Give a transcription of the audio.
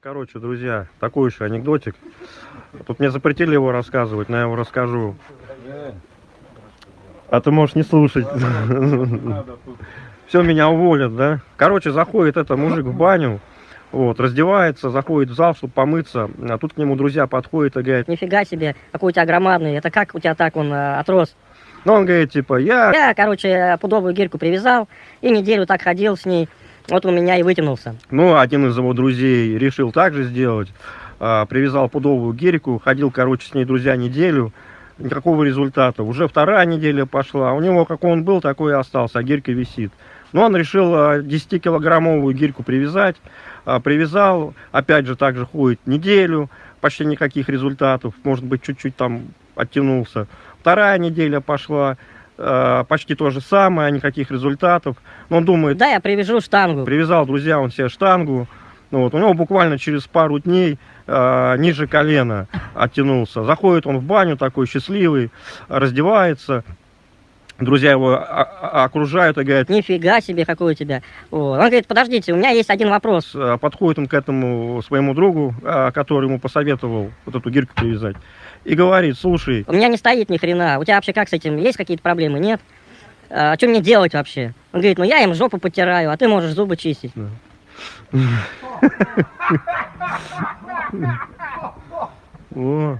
Короче, друзья, такой еще анекдотик. Тут мне запретили его рассказывать, но я его расскажу. А ты можешь не слушать. Все, меня уволят, да? Короче, заходит это мужик в баню, вот, раздевается, заходит в зал, чтобы помыться. А тут к нему друзья подходят и говорят, Нифига себе, какой у тебя громадный. Это как у тебя так он э, отрос? ну он говорит, типа, я... Я, короче, пудовую гирьку привязал и неделю так ходил с ней. Вот у меня и вытянулся. Ну, один из его друзей решил так же сделать. А, привязал пудовую гирику, ходил, короче, с ней, друзья, неделю. Никакого результата. Уже вторая неделя пошла. У него, как он был, такой и остался, а гирька висит. Но он решил а, 10-килограммовую гирьку привязать. А, Привязал, опять же, так же ходит неделю. Почти никаких результатов. Может быть, чуть-чуть там оттянулся. Вторая неделя пошла. А, Почти то же самое, никаких результатов. Но он думает, Да, я привяжу штангу. Привязал, друзья, он себе штангу. Ну, вот, у него буквально через пару дней э, ниже колена оттянулся. Заходит он в баню такой счастливый, раздевается. Друзья его окружают и говорят, Нифига себе, какой у тебя. Вот. Он говорит, подождите, у меня есть один вопрос. э, подходит он к этому своему другу, э, который ему посоветовал вот эту гирьку привязать, и говорит, слушай, У меня не стоит ни хрена. У тебя вообще как с этим? Есть какие-то проблемы? Нет? А, что мне делать вообще? Он говорит, ну я им жопу потираю, а ты можешь зубы чистить. о,